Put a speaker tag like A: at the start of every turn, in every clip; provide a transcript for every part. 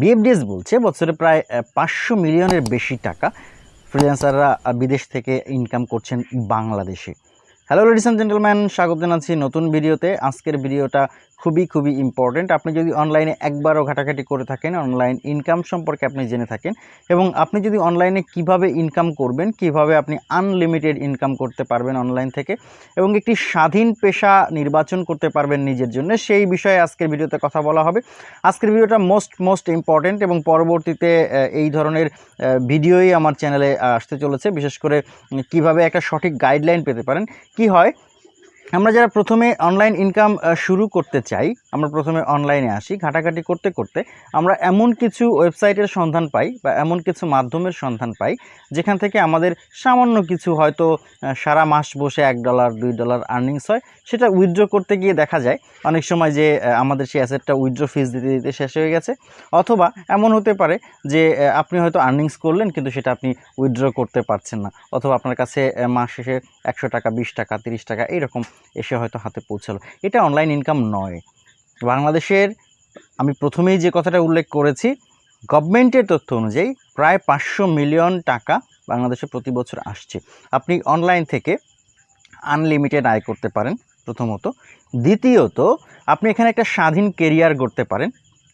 A: বিএফডিএস বলছে, বছরে প্রায় পাঁচশো মিলিয়নের বেশি টাকা ফ্রিল্যান্সাররা বিদেশ থেকে ইনকাম করছেন বাংলাদেশে। হ্যালো লেডিস অ্যান্ড জেন্টেলম্যান স্বাগত জানাচ্ছি নতুন ভিডিওতে। আজকের ভিডিওটা খুবই খুবই ইম্পর্টেন্ট আপনি যদি অনলাইনে একবারও ঘাটাঘাটি করে থাকেন অনলাইন ইনকাম সম্পর্কে আপনি জেনে থাকেন এবং আপনি যদি অনলাইনে কীভাবে ইনকাম করবেন, কীভাবে আপনি আনলিমিটেড ইনকাম করতে পারবেন অনলাইন থেকে এবং একটি স্বাধীন পেশা নির্বাচন করতে পারবেন নিজের জন্য, সেই বিষয়ে আজকের ভিডিওতে কথা বলা হবে। আজকের ভিডিওটা মোস্ট মোস্ট ইম্পর্টেন্ট এবং পরবর্তীতে এই ধরনের ভিডিওই আমার চ্যানেলে আসতে চলেছে। বিশেষ করে কীভাবে একটা সঠিক গাইডলাইন পেতে পারেন। কি হয়? আমরা যারা প্রথমে অনলাইন ইনকাম শুরু করতে চাই, আমরা প্রথমে অনলাইনে আসি, ঘাটাঘাটি করতে করতে আমরা এমন কিছু ওয়েবসাইটের সন্ধান পাই বা এমন কিছু মাধ্যমের সন্ধান পাই, যেখান থেকে আমাদের সামান্য কিছু হয়তো সারা মাস বসে এক ডলার দুই ডলার আর্নিংস হয়, সেটা উইথড্র করতে গিয়ে দেখা যায়। অনেক সময় যে আমাদের সেই অ্যাসেটটা উইথড্র ফিস দিতে দিতে শেষ হয়ে গেছে। অথবা এমন হতে পারে যে আপনি হয়তো আর্নিংস করলেন, কিন্তু সেটা আপনি উইথড্র করতে পারছেন না। অথবা আপনার কাছে মাস শেষে একশো টাকা, বিশ টাকা, তিরিশ টাকা, এইরকম এসে হয়তো হাতে পৌঁছালো। এটা অনলাইন ইনকাম নয়। বাংলাদেশের আমি প্রথমেই যে কথাটা উল্লেখ করেছি, গভর্নমেন্টের তথ্য অনুযায়ী প্রায় পাঁচশো মিলিয়ন টাকা বাংলাদেশে প্রতি বছর আসছে। আপনি অনলাইন থেকে আনলিমিটেড আয় করতে পারেন প্রথমত। দ্বিতীয়ত, আপনি এখানে একটা স্বাধীন কেরিয়ার গড়তে পারেন।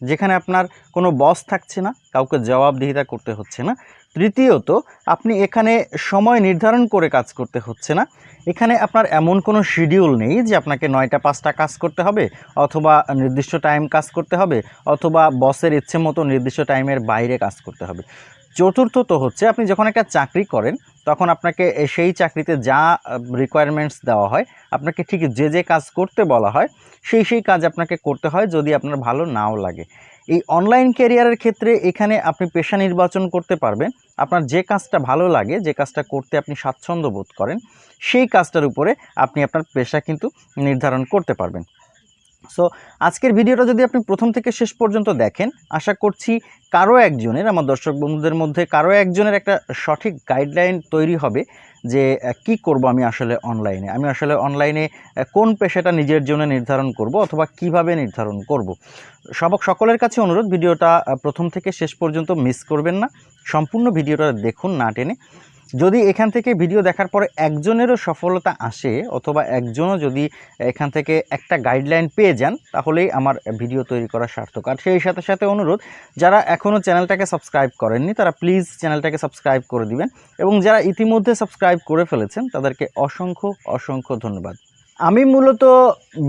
A: যেখানে আপনার কোনো বস থাকছে না, কাউকে জবাবদিহিতা করতে হচ্ছে না। তৃতীয়ত, আপনি এখানে সময় নির্ধারণ করে কাজ করতে হচ্ছে না। এখানে আপনার এমন কোনো শিডিউল নেই যে আপনাকে নয়টা, পাঁচটা কাজ করতে হবে, অথবা নির্দিষ্ট টাইম কাজ করতে হবে, অথবা বসের ইচ্ছে মতো নির্দিষ্ট টাইমের বাইরে কাজ করতে হবে। চতুর্থত হচ্ছে, আপনি যখন একটা চাকরি করেন তখন আপনাকে সেই চাকরিতে যা রিকোয়ারমেন্টস দেওয়া হয়, আপনাকে ঠিক যে যে কাজ করতে বলা হয়, সেই সেই কাজ আপনাকে করতে হয় যদি আপনার ভালো নাও লাগে। এই অনলাইন ক্যারিয়ারের ক্ষেত্রে এখানে আপনি পেশা নির্বাচন করতে পারবেন। আপনার যে কাজটা ভালো লাগে, যে কাজটা করতে আপনি স্বাচ্ছন্দ্য বোধ করেন, সেই কাজটার উপরে আপনি আপনার পেশা কিন্তু নির্ধারণ করতে পারবেন। সো আজকের ভিডিওটা যদি আপনি প্রথম থেকে শেষ পর্যন্ত দেখেন, আশা করছি কারও একজনের, আমার দর্শক বন্ধুদের মধ্যে কারও একজনের একটা সঠিক গাইডলাইন তৈরি হবে যে কি করব আমি আসলে অনলাইনে আমি আসলে অনলাইনে কোন পেশাটা নিজের জন্য নির্ধারণ করব অথবা কীভাবে নির্ধারণ করব? সবক সকলের কাছে অনুরোধ, ভিডিওটা প্রথম থেকে শেষ পর্যন্ত মিস করবেন না। সম্পূর্ণ ভিডিওটা দেখুন না টেনে। যদি এখান থেকে ভিডিও দেখার পরে একজনেরও সফলতা আসে, অথবা একজনও যদি এখান থেকে একটা গাইডলাইন পেয়ে যান, তাহলেই আমার ভিডিও তৈরি করা সার্থক। আর সেই সাথে সাথে অনুরোধ, যারা এখনও চ্যানেলটাকে সাবস্ক্রাইব করেননি, তারা প্লিজ চ্যানেলটাকে সাবস্ক্রাইব করে দিবেন, এবং যারা ইতিমধ্যে সাবস্ক্রাইব করে ফেলেছেন, তাদেরকে অসংখ্য অসংখ্য ধন্যবাদ। আমি মূলত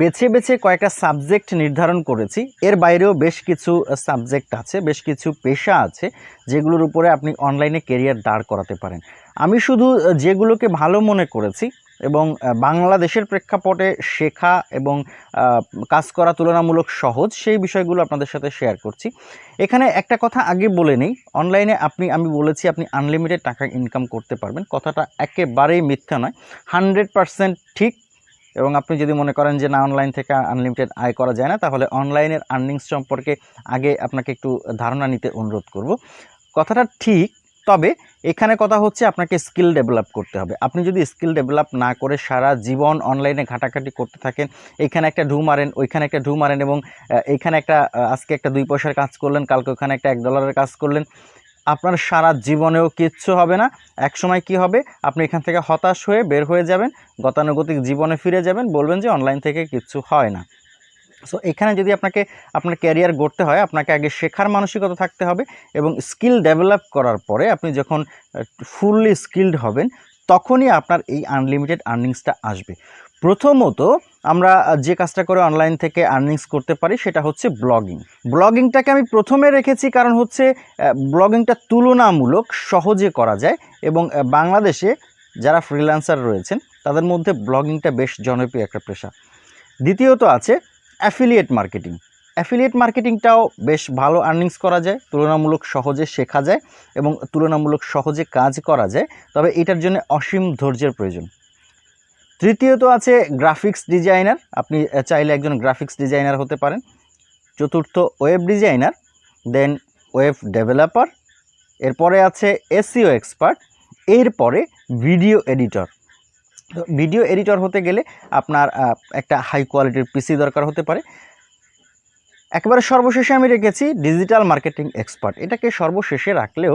A: বেছে বেছে কয়েকটা সাবজেক্ট নির্ধারণ করেছি। এর বাইরেও বেশ কিছু সাবজেক্ট আছে, বেশ কিছু পেশা আছে, যেগুলোর উপরে আপনি অনলাইনে কেরিয়ার দাঁড় করাতে পারেন। আমি শুধু যেগুলোকে ভালো মনে করেছি এবং বাংলাদেশের প্রেক্ষাপটে শেখা এবং কাজ করা তুলনামূলক সহজ, সেই বিষয়গুলো আপনাদের সাথে শেয়ার করছি। এখানে একটা কথা আগে বলে নেই অনলাইনে আপনি, আমি বলেছি আপনি আনলিমিটেড টাকা ইনকাম করতে পারবেন। কথাটা একেবারেই মিথ্যা নয় হান্ড্রেড পারসেন্ট ঠিক এবং আপনি যদি মনে করেন যে না অনলাইন থেকে আনলিমিটেড আয় করা যায় না তাহলে অনলাইনের আর্নিংস সম্পর্কে আগে আপনাকে একটু ধারণা নিতে অনুরোধ করব। কথাটা ঠিক তবে এখানে কথা হচ্ছে আপনাকে স্কিল ডেভেলপ করতে হবে। আপনি যদি স্কিল ডেভেলপ না করে সারা জীবন অনলাইনে ঘাটাঘাটি করতে থাকেন এইখানে একটা ঢু মারেন ওইখানে একটা ঢু মারেন এবং আহ, এইখানে একটা আজকে একটা দুই পয়সার কাজ করলেন কালকে ওখানে একটা এক ডলারের কাজ করলেন আপনার সারা জীবনেও কিচ্ছু হবে না। এক সময় কি হবে? আপনি এখান থেকে হতাশ হয়ে বের হয়ে যাবেন, গতানুগতিক জীবনে ফিরে যাবেন, বলবেন যে অনলাইন থেকে কিচ্ছু হয় না। সো এখানে যদি আপনাকে, আপনার ক্যারিয়ার গড়তে হয়, আপনাকে আগে শেখার মানসিকতা থাকতে হবে এবং স্কিল ডেভেলপ করার পরে আপনি যখন ফুললি স্কিল্ড হবেন, তখনই আপনার এই আনলিমিটেড আর্নিংসটা আসবে। প্রথমত আমরা যে কাজটা করে অনলাইন থেকে আর্নিংস করতে পারি, সেটা হচ্ছে ব্লগিং ব্লগিংটাকে আমি প্রথমে রেখেছি কারণ হচ্ছে ব্লগিংটা তুলনামূলক সহজে করা যায় এবং বাংলাদেশে যারা ফ্রিল্যান্সার রয়েছেন, তাদের মধ্যে ব্লগিংটা বেশ জনপ্রিয় একটা পেশা। দ্বিতীয়ত আছে অ্যাফিলিয়েট মার্কেটিং অ্যাফিলিয়েট মার্কেটিংটাও বেশ ভালো আর্নিংস করা যায়, তুলনামূলক সহজে শেখা যায় এবং তুলনামূলক সহজে কাজ করা যায়, তবে এটার জন্য অসীম ধৈর্যের প্রয়োজন। তৃতীয়ত আছে গ্রাফিক্স ডিজাইনার আপনি চাইলে একজন গ্রাফিক্স ডিজাইনার হতে পারেন। চতুর্থ web designer then web developer এরপরে আছে এসিও এক্সপার্ট এরপরে ভিডিও এডিটর ভিডিও এডিটর হতে গেলে আপনার একটা হাই কোয়ালিটির পিসি দরকার হতে পারে। একেবারে সর্বশেষে আমি রেখেছি ডিজিটাল মার্কেটিং এক্সপার্ট এটাকে সর্বশেষে রাখলেও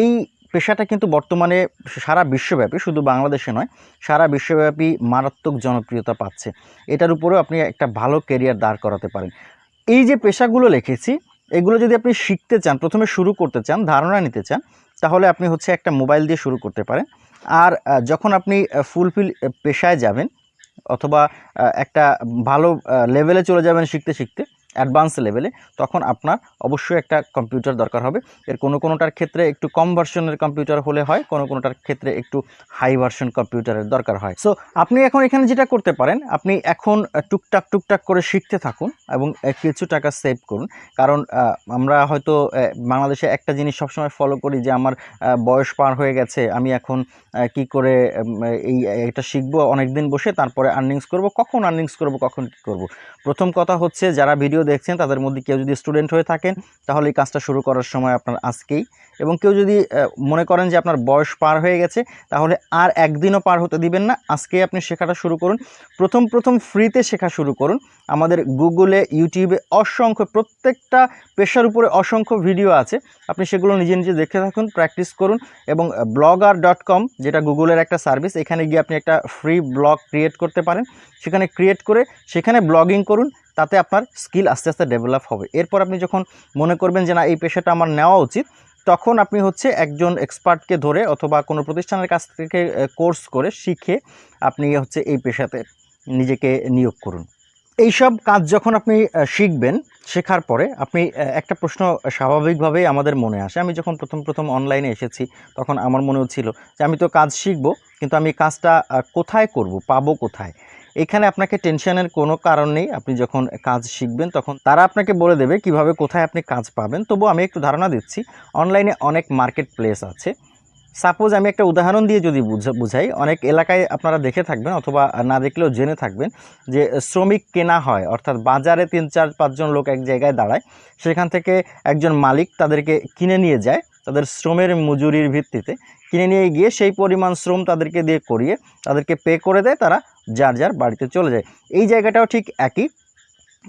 A: এই পেশাটা কিন্তু বর্তমানে সারা বিশ্বব্যাপী, শুধু বাংলাদেশে নয়, সারা বিশ্বব্যাপী মারাত্মক জনপ্রিয়তা পাচ্ছে। এটার উপরেও আপনি একটা ভালো কেরিয়ার দাঁড় করাতে পারেন। এই যে পেশাগুলো লিখেছি, এগুলো যদি আপনি শিখতে চান, প্রথমে শুরু করতে চান, ধারণা নিতে চান, তাহলে আপনি হচ্ছে একটা মোবাইল দিয়ে শুরু করতে পারেন। আর যখন আপনি ফুলফিল পেশায় যাবেন, অথবা একটা ভালো লেভেলে চলে যাবেন শিখতে শিখতে অ্যাডভান্স লেভেলে, তখন আপনার অবশ্যই একটা কম্পিউটার দরকার হবে। এর কোনো কোনোটার ক্ষেত্রে একটু কম ভার্সনের কম্পিউটার হলে হয়, কোনো কোনোটার ক্ষেত্রে একটু হাই ভার্সন কম্পিউটারের দরকার হয়। সো আপনি এখন এখানে যেটা করতে পারেন, আপনি এখন টুকটাক টুকটাক করে শিখতে থাকুন এবং কিছু টাকা সেভ করুন। কারণ আমরা হয়তো বাংলাদেশে একটা জিনিস সবসময় ফলো করি যে আমার বয়স পার হয়ে গেছে, আমি এখন কি করে এই, এটা শিখব অনেক দিন বসে তারপরে আর্নিংস করব, কখন আর্নিংস করব, কখন কী করব? প্রথম কথা হচ্ছে, যারা ভিডিও দেখছেন, তাদের মধ্যে কেউ যদি স্টুডেন্ট হয়ে থাকেন, তাহলে এই কাজটা শুরু করার সময় আপনার আজকেই। এবং কেউ যদি মনে করেন যে আপনার বয়স পার হয়ে গেছে, তাহলে আর একদিনও পার হতে দিবেন না। আজকেই আপনি শেখাটা শুরু করুন। প্রথম প্রথম ফ্রিতে শেখা শুরু করুন। আমাদের গুগলে ইউটিউবে অসংখ্য, প্রত্যেকটা পেশার উপরে অসংখ্য ভিডিও আছে। আপনি সেগুলো নিজে নিজে দেখে থাকুন প্র্যাকটিস করুন এবং ব্লগার ডট কম যেটা গুগলের একটা সার্ভিস এখানে গিয়ে আপনি একটা ফ্রি ব্লগ ক্রিয়েট করতে পারেন। সেখানে ক্রিয়েট করে, সেখানে ব্লগিং করুন। তাতে আপনার স্কিল আস্তে আস্তে ডেভেলপ হবে। এরপর আপনি যখন মনে করবেন যে না, এই পেশাটা আমার নেওয়া উচিত, তখন আপনি হচ্ছে একজন এক্সপার্টকে ধরে অথবা কোনো প্রতিষ্ঠানের কাছ থেকে কোর্স করে শিখে আপনি হচ্ছে এই পেশাতে নিজেকে নিয়োগ করুন। এইসব কাজ যখন আপনি শিখবেন, শেখার পরে আপনি একটা প্রশ্ন স্বাভাবিকভাবেই আমাদের মনে আসে। আমি যখন প্রথম প্রথম অনলাইনে এসেছি, তখন আমার মনে হচ্ছিল যে আমি তো কাজ শিখব, কিন্তু আমি কাজটা কোথায় করব, পাবো কোথায়? এখানে আপনাকে টেনশনের কোনো কারণ নেই। আপনি যখন কাজ শিখবেন তখন তারা আপনাকে বলে দেবে কীভাবে কোথায় আপনি কাজ পাবেন। তবু আমি একটু ধারণা দিচ্ছি, অনলাইনে অনেক মার্কেট প্লেস আছে। সাপোজ আমি একটা উদাহরণ দিয়ে যদি বুঝা- বুঝাই, অনেক এলাকায় আপনারা দেখে থাকবেন অথবা না দেখলেও জেনে থাকবেন যে শ্রমিক কেনা হয়, অর্থাৎ বাজারে তিন, চার, পাঁচজন লোক এক জায়গায় দাঁড়ায়, সেখান থেকে একজন মালিক তাদেরকে কিনে নিয়ে যায়। তাদের শ্রমের মজুরির ভিত্তিতে কিনে নিয়ে গিয়ে সেই পরিমাণ শ্রম তাদেরকে দিয়ে করিয়ে তাদেরকে পে করে দেয়, তারা যার যার বাড়িতে চলে যায়। এই জায়গাটাও ঠিক একই।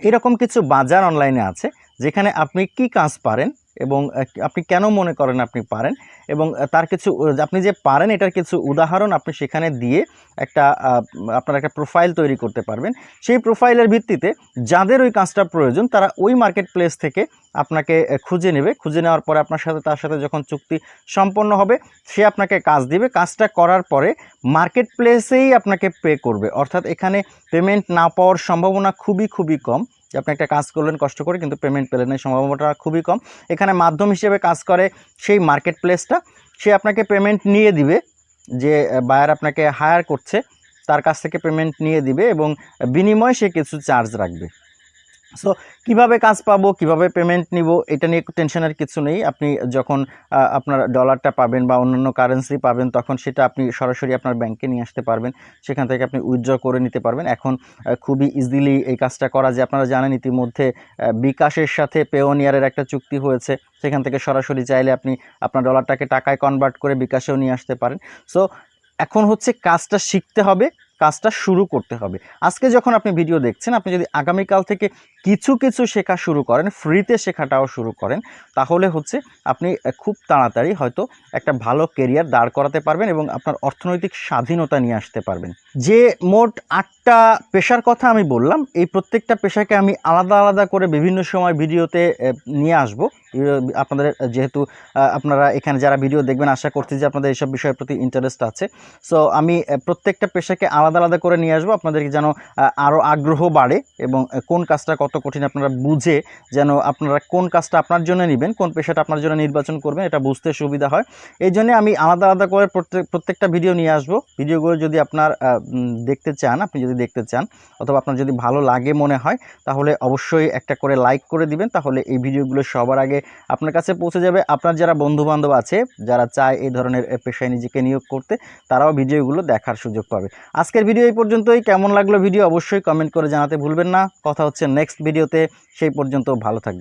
A: এরকম কিছু বাজার অনলাইনে আছে, যেখানে আপনি কি কাজ পারেন এবং আপনি কেন মনে করেন আপনি পারেন? এবং তার কিছু আপনি যে পারেন এটার কিছু উদাহরণ আপনি সেখানে দিয়ে একটা আপনার একটা প্রোফাইল তৈরি করতে পারবেন। সেই প্রোফাইলের ভিত্তিতে যাদের ওই কাজটা প্রয়োজন, তারা ওই মার্কেট প্লেস থেকে আপনাকে খুঁজে নেবে। খুঁজে নেওয়ার পরে আপনার সাথে, তার সাথে যখন চুক্তি সম্পন্ন হবে, সে আপনাকে কাজ দিবে। কাজটা করার পরে মার্কেট প্লেসেই আপনাকে পে করবে। অর্থাৎ এখানে পেমেন্ট না পাওয়ার সম্ভাবনা খুবই খুবই কম। যে আপনি একটা কাজ করলেন, কষ্ট করে, কিন্তু পেমেন্ট পেলেন এই সম্ভাবনাটা খুবই কম। এখানে মাধ্যম হিসেবে কাজ করে সেই মার্কেট প্লেসটা সে আপনাকে পেমেন্ট নিয়ে দিবে যে বায়ার আপনাকে হায়ার করছে, তার কাছ থেকে পেমেন্ট নিয়ে দিবে এবং বিনিময়ে সে কিছু চার্জ রাখবে। সো কীভাবে কাজ পাবো, কীভাবে পেমেন্ট নিব, এটা নিয়ে টেনশনের কিছু নেই। আপনি যখন আপনার ডলারটা পাবেন বা অন্যান্য কারেন্সি পাবেন, তখন সেটা আপনি সরাসরি আপনার ব্যাংকে নিয়ে আসতে পারবেন। সেখান থেকে আপনি উইথড্র করে নিতে পারবেন। এখন খুবই ইজিলি এই কাজটা করা যায়। আপনারা জানেন ইতিমধ্যে বিকাশের সাথে পেওনিয়ারের একটা চুক্তি হয়েছে। সেখান থেকে সরাসরি চাইলে আপনি আপনার ডলারটাকে টাকায় কনভার্ট করে বিকাশেও নিয়ে আসতে পারেন। সো এখন হচ্ছে কাজটা শিখতে হবে, কাজটা শুরু করতে হবে। আজকে যখন আপনি ভিডিও দেখছেন, আপনি যদি আগামীকাল থেকে কিছু কিছু শেখা শুরু করেন, ফ্রিতে শেখাটাও শুরু করেন, তাহলে হচ্ছে আপনি খুব তাড়াতাড়ি হয়তো একটা ভালো কেরিয়ার দাঁড় করাতে পারবেন এবং আপনার অর্থনৈতিক স্বাধীনতা নিয়ে আসতে পারবেন। যে মোট আটটা পেশার কথা আমি বললাম, এই প্রত্যেকটা পেশাকে আমি আলাদা আলাদা করে বিভিন্ন সময় ভিডিওতে নিয়ে আসব। আপনাদের যেহেতু আপনারা এখানে যারা ভিডিও দেখবেন, আশা করছি যে আপনাদের এইসব বিষয়ের প্রতি ইন্টারেস্ট আছে। সো আমি প্রত্যেকটা পেশাকে আলাদা আলাদা করে নিয়ে আসব, আপনাদেরকে যেন আরও আগ্রহ বাড়ে এবং কোন কাজটা কত কঠিন আপনারা বুঝে যেন আপনারা কোন কাজটা আপনার জন্য নেবেন, কোন পেশাটা আপনার জন্য নির্বাচন করবেন, এটা বুঝতে সুবিধা হয়। এই জন্য আমি আলাদা আলাদা করে প্রত্যেক, প্রত্যেকটা ভিডিও নিয়ে আসব। ভিডিওগুলো যদি আপনার দেখতে চান, আপনি যদি দেখতে চান, অথবা আপনার যদি ভালো লাগে মনে হয়, তাহলে অবশ্যই একটা করে লাইক করে দিবেন, তাহলে এই ভিডিওগুলো সবার আগে আপনার কাছে পৌঁছে যাবে। আপনার যারা বন্ধু বান্ধব আছে, যারা চায় এই ধরনের পেশায় নিজেকে নিয়োগ করতে, তারাও ভিডিওগুলো দেখার সুযোগ পাবে। আজকের ভিডিও এই পর্যন্তই। কেমন লাগল ভিডিও অবশ্যই কমেন্ট করে জানাতে ভুলবেন না। কথা হচ্ছে নেক্সট ভিডিওতে সেই পর্যন্ত ভালো থাকবে